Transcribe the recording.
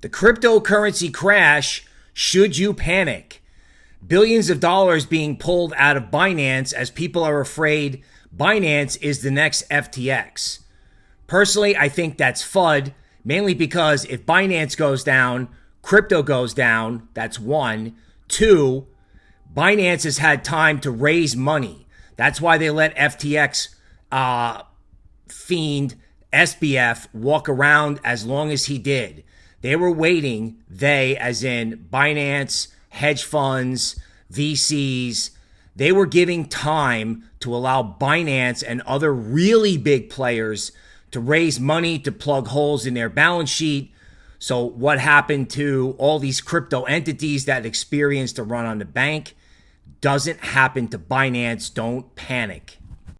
The cryptocurrency crash, should you panic? Billions of dollars being pulled out of Binance as people are afraid Binance is the next FTX. Personally, I think that's FUD, mainly because if Binance goes down, crypto goes down. That's one. Two, Binance has had time to raise money. That's why they let FTX uh, fiend SBF walk around as long as he did. They were waiting, they, as in Binance, hedge funds, VCs, they were giving time to allow Binance and other really big players to raise money to plug holes in their balance sheet. So, what happened to all these crypto entities that experienced a run on the bank doesn't happen to Binance. Don't panic.